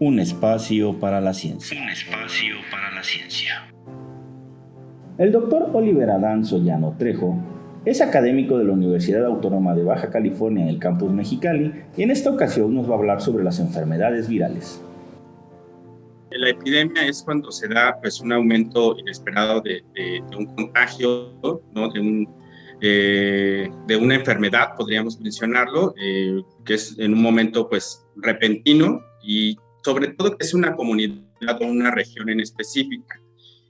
Un espacio para la ciencia. Un espacio para la ciencia. El doctor Oliver Adán Sollano Trejo es académico de la Universidad Autónoma de Baja California en el campus Mexicali y en esta ocasión nos va a hablar sobre las enfermedades virales. La epidemia es cuando se da pues, un aumento inesperado de, un contagio, ¿no? de, un, eh, de una enfermedad, podríamos mencionarlo, eh, que es en un momento pues, repentino y sobre todo que es una comunidad o una región en específica.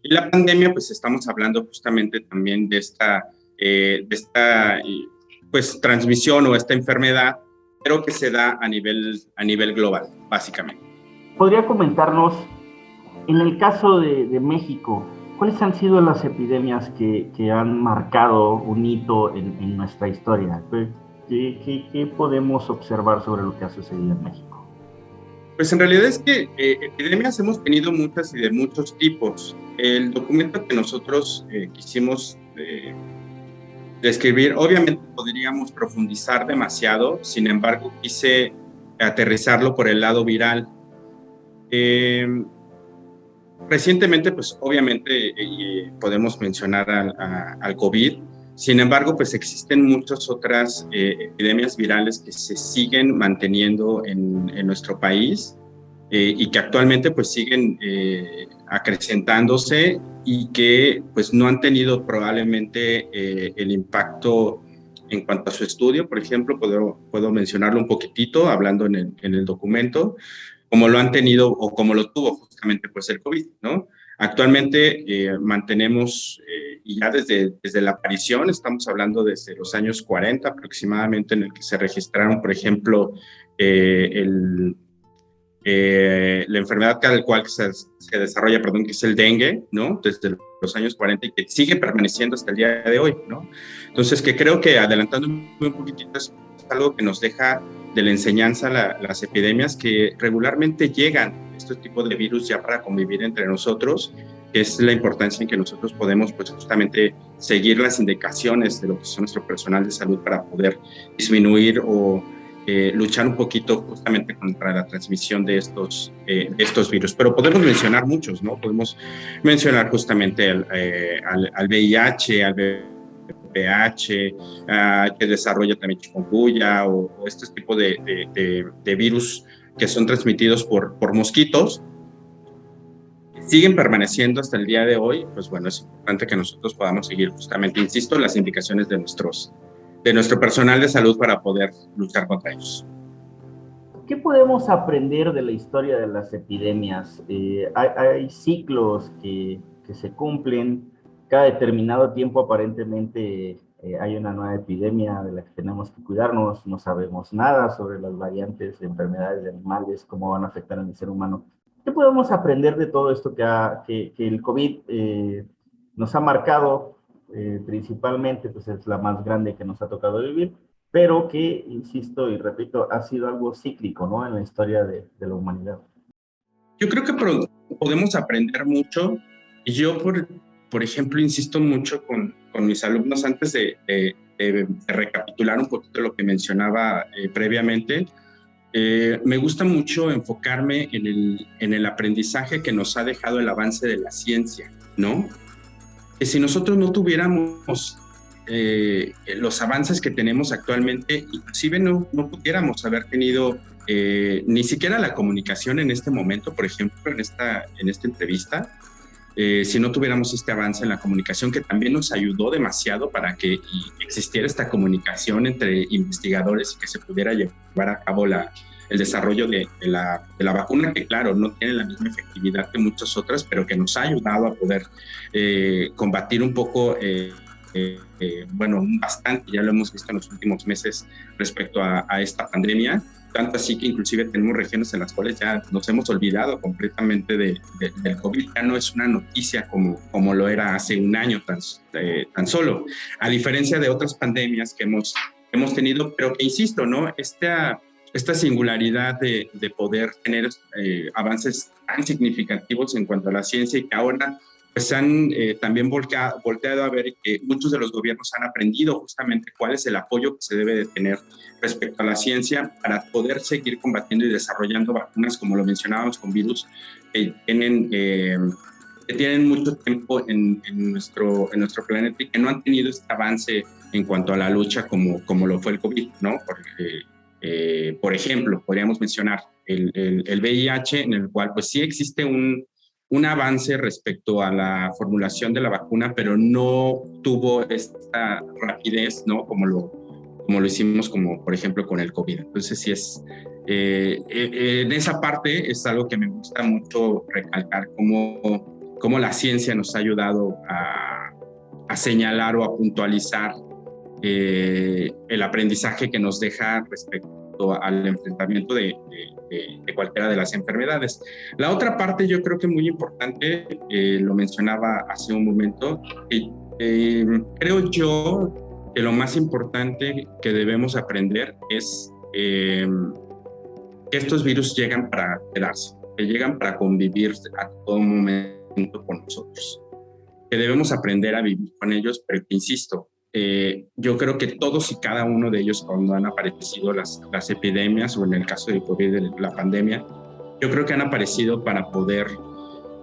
Y la pandemia, pues estamos hablando justamente también de esta, eh, esta pues, transmisión o esta enfermedad, pero que se da a nivel, a nivel global, básicamente. ¿Podría comentarnos, en el caso de, México, cuáles han sido las epidemias que, que han marcado un hito en, nuestra historia? ¿Qué, ¿Qué, qué, podemos observar sobre lo que ha sucedido en México? Pues en realidad es que eh, epidemias hemos tenido muchas y de muchos tipos. El documento que nosotros eh, quisimos eh, describir, obviamente podríamos profundizar demasiado, sin embargo quise aterrizarlo por el lado viral. recientemente, pues obviamente podemos mencionar al COVID, sin embargo, pues existen muchas otras eh, epidemias virales que se siguen manteniendo en, nuestro país eh, y que actualmente pues siguen eh, acrecentándose y que pues no han tenido probablemente el impacto en cuanto a su estudio. Por ejemplo, puedo, mencionarlo un poquitito hablando en el, en el documento, como lo han tenido o como lo tuvo justamente pues el COVID, ¿no? Actualmente eh, mantenemos, eh, y ya desde, desde la aparición, estamos hablando desde los años 40 aproximadamente, en el que se registraron, por ejemplo, eh, la enfermedad cada cual se, se, desarrolla, perdón, que es el dengue, ¿no? Desde los años 40 y que sigue permaneciendo hasta el día de hoy, ¿no? Entonces, que creo que adelantando un poquitito es algo que nos deja de la enseñanza las epidemias que regularmente llegan este tipo de virus ya para convivir entre nosotros, es la importancia en que nosotros podemos pues justamente seguir las indicaciones de lo que son nuestro personal de salud para poder disminuir o eh, luchar un poquito justamente contra la transmisión de estos, eh, estos virus. Pero podemos mencionar muchos, ¿no? Podemos mencionar justamente al, eh, al, VIH, al VPH, uh, que desarrolla también chikungunya o, o este tipo de, de, de virus que son transmitidos por, por mosquitos, siguen permaneciendo hasta el día de hoy, pues bueno, es importante que nosotros podamos seguir justamente, insisto, las indicaciones de, nuestros, de nuestro personal de salud para poder luchar contra ellos. ¿Qué podemos aprender de la historia de las epidemias? Eh, hay, hay, ciclos que, que se cumplen, cada determinado tiempo aparentemente eh, hay una nueva epidemia de la que tenemos que cuidarnos, no sabemos nada sobre las variantes de enfermedades de animales, cómo van a afectar al ser humano. ¿Qué podemos aprender de todo esto que, ha, que, que el COVID eh, nos ha marcado? Eh, principalmente, pues es la más grande que nos ha tocado vivir, pero que, insisto y repito, ha sido algo cíclico, ¿no? En la historia de, de la humanidad. Yo creo que podemos aprender mucho. Yo, por, por ejemplo, insisto mucho con, con mis alumnos antes de, recapitular un poquito lo que mencionaba eh, previamente. Eh, me gusta mucho enfocarme en el, en el aprendizaje que nos ha dejado el avance de la ciencia, ¿no? Que si nosotros no tuviéramos eh, los avances que tenemos actualmente, inclusive no, no pudiéramos haber tenido ni siquiera la comunicación en este momento, por ejemplo, en esta, en esta entrevista, eh, si no tuviéramos este avance en la comunicación que también nos ayudó demasiado para que existiera esta comunicación entre investigadores y que se pudiera llevar a cabo la, el desarrollo de, la, de, la, vacuna, que claro, no tiene la misma efectividad que muchas otras, pero que nos ha ayudado a poder eh, combatir un poco, eh, bueno, bastante, ya lo hemos visto en los últimos meses respecto a, a esta pandemia. Tanto así que inclusive tenemos regiones en las cuales ya nos hemos olvidado completamente de, del COVID, ya no es una noticia como, como lo era hace un año tan, eh, tan solo, a diferencia de otras pandemias que hemos, hemos tenido, pero que insisto, ¿no? Esta, esta singularidad de, de poder tener eh, avances tan significativos en cuanto a la ciencia y que ahora pues han eh, también volteado, a ver que muchos de los gobiernos han aprendido justamente cuál es el apoyo que se debe de tener respecto a la ciencia para poder seguir combatiendo y desarrollando vacunas, como lo mencionábamos con virus, que tienen, eh, que tienen mucho tiempo en, nuestro, en nuestro planeta y que no han tenido este avance en cuanto a la lucha como, como lo fue el COVID, ¿no? Porque, eh, por ejemplo, podríamos mencionar el, el, el VIH, en el cual pues sí existe un un avance respecto a la formulación de la vacuna, pero no tuvo esta rapidez, ¿no? Como lo, como lo hicimos, como por ejemplo con el COVID. Entonces, sí es, eh, eh, en esa parte es algo que me gusta mucho recalcar, cómo, cómo la ciencia nos ha ayudado a, a señalar o a puntualizar eh, el aprendizaje que nos deja respecto al enfrentamiento de, cualquiera de las enfermedades. La otra parte yo creo que muy importante, eh, lo mencionaba hace un momento, eh, creo yo que lo más importante que debemos aprender es eh, que estos virus llegan para quedarse, que llegan para convivir a todo momento con nosotros, que debemos aprender a vivir con ellos, pero que, insisto, eh, yo creo que todos y cada uno de ellos cuando han aparecido las, las epidemias o en el caso de COVID, la pandemia, yo creo que han aparecido para poder,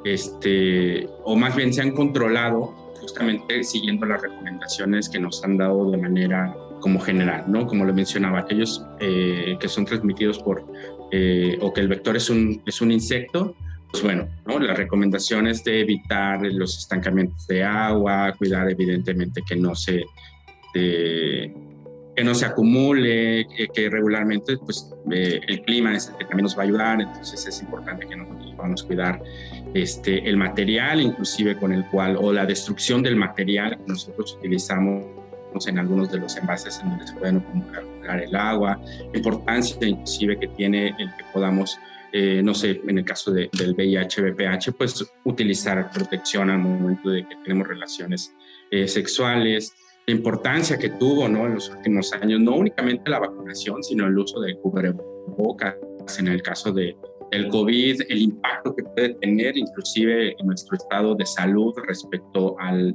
este, o más bien se han controlado justamente siguiendo las recomendaciones que nos han dado de manera como general, ¿no? Como le mencionaba, aquellos eh, que son transmitidos por, eh, o que el vector es un, es un insecto, pues bueno, ¿no? las recomendaciones de evitar los estancamientos de agua, cuidar evidentemente que no se, que no se acumule, que, regularmente pues, eh, el clima es el que también nos va a ayudar, entonces es importante que nosotros podamos cuidar este, el material, inclusive con el cual, o la destrucción del material que nosotros utilizamos en algunos de los envases en donde se pueden acumular el agua, la importancia inclusive que tiene el que podamos eh, no sé, en el caso del VIH, VPH, pues utilizar protección al momento de que tenemos relaciones eh, sexuales, la importancia que tuvo ¿no? en los últimos años, no únicamente la vacunación, sino el uso de cubrebocas en el caso de, del COVID, el impacto que puede tener inclusive en nuestro estado de salud respecto al,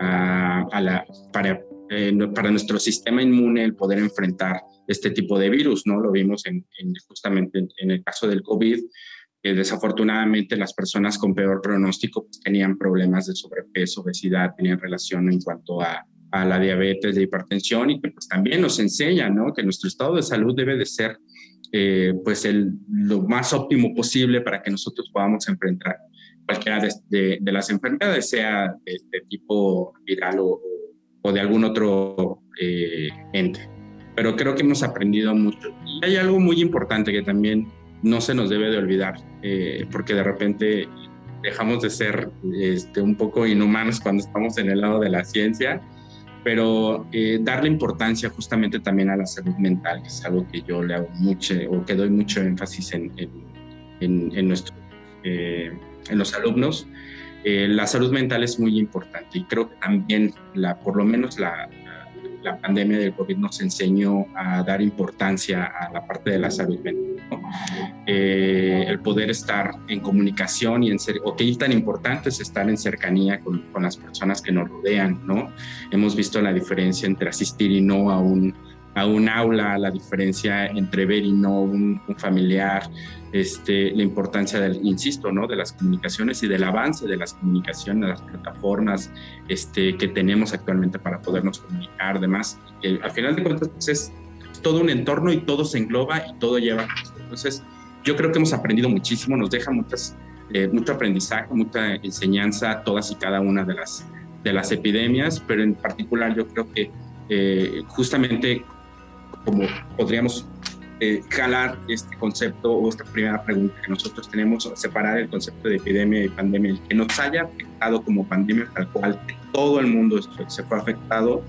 a, la, para, eh, para nuestro sistema inmune el poder enfrentar este tipo de virus, ¿no? Lo vimos en, justamente en, el caso del COVID, que desafortunadamente las personas con peor pronóstico pues, tenían problemas de sobrepeso, obesidad, tenían relación en cuanto a, a la diabetes, de hipertensión y que pues también nos enseña, ¿no? Que nuestro estado de salud debe de ser eh, pues el, lo más óptimo posible para que nosotros podamos enfrentar cualquiera de, de, las enfermedades, sea de, tipo viral o, o, de algún otro eh, ente pero creo que hemos aprendido mucho. Y hay algo muy importante que también no se nos debe de olvidar, eh, porque de repente dejamos de ser este, un poco inhumanos cuando estamos en el lado de la ciencia, pero eh, darle importancia justamente también a la salud mental, que es algo que yo le hago mucho o que doy mucho énfasis en, en, en, nuestro, eh, en los alumnos. La salud mental es muy importante y creo que también, la, por lo menos la, la pandemia del COVID nos enseñó a dar importancia a la parte de la salud mental. Eh, el poder estar en comunicación y en ser, o qué tan importante es estar en cercanía con, con, las personas que nos rodean, ¿no? Hemos visto la diferencia entre asistir y no a un a un aula, la diferencia entre ver y no un, familiar, este, la importancia del, insisto, ¿no? de las comunicaciones y del avance de las comunicaciones, las plataformas este, que tenemos actualmente para podernos comunicar, demás. Que al final de cuentas pues, es todo un entorno y todo se engloba y todo lleva. Entonces, yo creo que hemos aprendido muchísimo, nos deja muchas, eh, mucho aprendizaje, mucha enseñanza, todas y cada una de las, de las epidemias, pero en particular yo creo que eh, justamente como podríamos eh, jalar este concepto o esta primera pregunta que nosotros tenemos, separar el concepto de epidemia y pandemia, el que nos haya afectado como pandemia tal cual, todo el mundo se fue afectado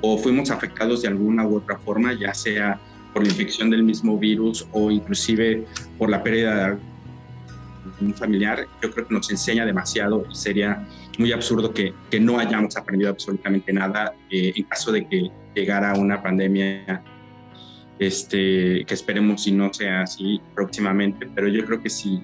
o fuimos afectados de alguna u otra forma, ya sea por la infección del mismo virus o inclusive por la pérdida de un familiar, yo creo que nos enseña demasiado y sería muy absurdo que, que no hayamos aprendido absolutamente nada eh, en caso de que llegara una pandemia este, que esperemos si no sea así próximamente, pero yo creo que sí,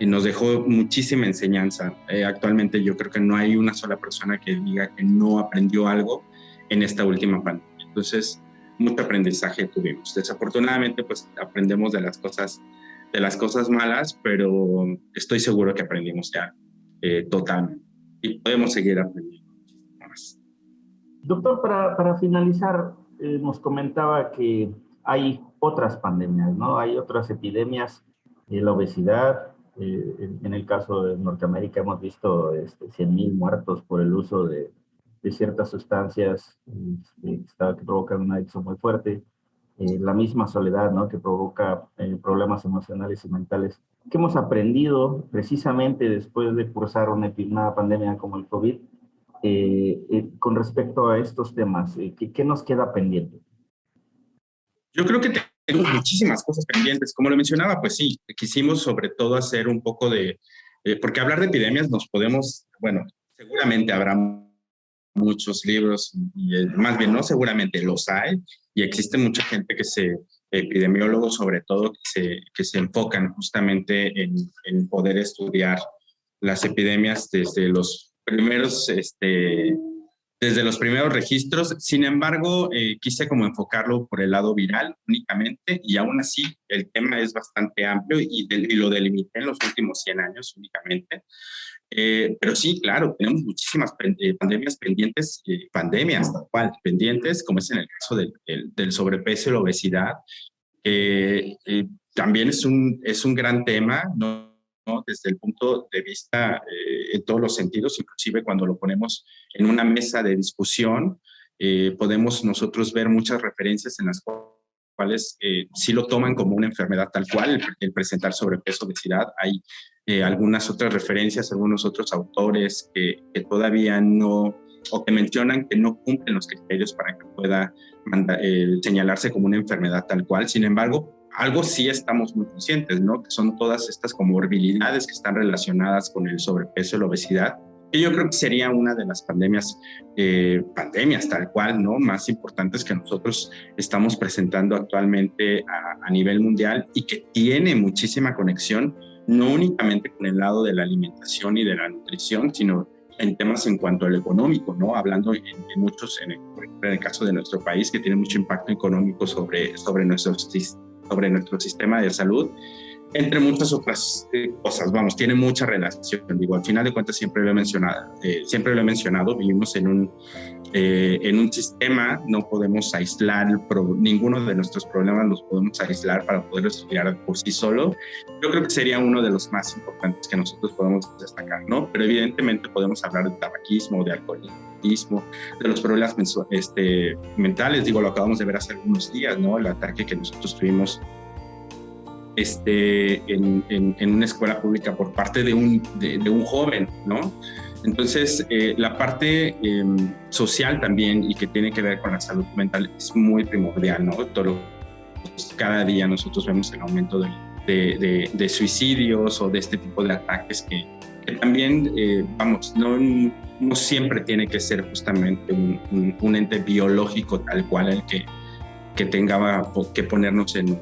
nos dejó muchísima enseñanza. Eh, actualmente yo creo que no hay una sola persona que diga que no aprendió algo en esta última pandemia. Entonces, mucho aprendizaje tuvimos. Desafortunadamente, pues aprendemos de las cosas, de las cosas malas, pero estoy seguro que aprendimos ya eh, totalmente y podemos seguir aprendiendo más. Doctor, para, para finalizar, eh, nos comentaba que hay otras pandemias, ¿no? Hay otras epidemias, eh, la obesidad, eh, en, el caso de Norteamérica hemos visto este, 100.000 muertos por el uso de, de ciertas sustancias este, que provocan una adicción muy fuerte. Eh, la misma soledad, ¿no? Que provoca problemas emocionales y mentales. ¿Qué hemos aprendido precisamente después de cursar una, una pandemia como el COVID con respecto a estos temas? ¿qué, ¿Qué nos queda pendiente? Yo creo que tenemos muchísimas cosas pendientes. Como lo mencionaba, pues sí, quisimos sobre todo hacer un poco de, eh, porque hablar de epidemias nos podemos, bueno, seguramente habrá muchos libros, y, eh, más bien no seguramente los hay, y existe mucha gente que se, epidemiólogos sobre todo, que se, que se enfocan justamente en, en poder estudiar las epidemias desde los primeros este, desde los primeros registros. Sin embargo, eh, quise como enfocarlo por el lado viral únicamente y aún así el tema es bastante amplio y, lo delimité en los últimos 100 años únicamente. Eh, pero sí, claro, tenemos muchísimas eh, pandemias pendientes, pandemias tal cual, pendientes, como es en el caso del, del sobrepeso y la obesidad. también es un, es un gran tema, ¿no? Desde el punto de vista eh, en todos los sentidos, inclusive cuando lo ponemos en una mesa de discusión, eh, podemos nosotros ver muchas referencias en las cuales eh, sí lo toman como una enfermedad tal cual, el, presentar sobrepeso, obesidad. Hay algunas otras referencias, algunos otros autores que, todavía no, o que mencionan que no cumplen los criterios para que pueda señalarse como una enfermedad tal cual. Sin embargo, algo sí estamos muy conscientes, ¿no? Que son todas estas comorbilidades que están relacionadas con el sobrepeso y la obesidad. Y yo creo que sería una de las pandemias, eh, pandemias tal cual, ¿no? Más importantes que nosotros estamos presentando actualmente a, nivel mundial y que tiene muchísima conexión, no únicamente con el lado de la alimentación y de la nutrición, sino en temas en cuanto al económico, ¿no? Hablando en, muchos, en el, en el, caso de nuestro país, que tiene mucho impacto económico sobre, sobre nuestros sobre nuestro sistema de salud, entre muchas otras eh, cosas. Vamos, tiene mucha relación. Digo, al final de cuentas siempre lo he mencionado, eh, siempre lo he mencionado, vivimos en un, eh, en un sistema, no podemos aislar, ninguno de nuestros problemas los podemos aislar para poder estudiar por sí solo. Yo creo que sería uno de los más importantes que nosotros podemos destacar, ¿no? Pero evidentemente podemos hablar de tabaquismo, de alcoholismo, de los problemas este, mentales, digo, lo acabamos de ver hace algunos días, ¿no? El ataque que nosotros tuvimos este, en, en, una escuela pública por parte de un, de, un joven, ¿no? Entonces, eh, la parte em, social también y que tiene que ver con la salud mental es muy primordial, ¿no? Todo, cada día nosotros vemos el aumento de, de, suicidios o de este tipo de ataques que, también, eh, vamos, no, no, siempre tiene que ser justamente un, un, ente biológico tal cual el que, que tenga que ponernos en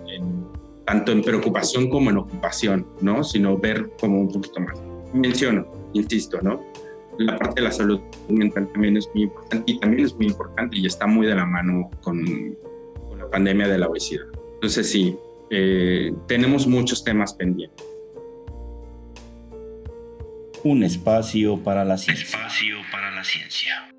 tanto en preocupación como en ocupación, ¿no? Sino ver como un poquito más. Menciono, insisto, ¿no? La parte de la salud mental también es muy importante y también es muy importante y está muy de la mano con, la pandemia de la obesidad. Entonces sí, eh, tenemos muchos temas pendientes. Un espacio para la ciencia.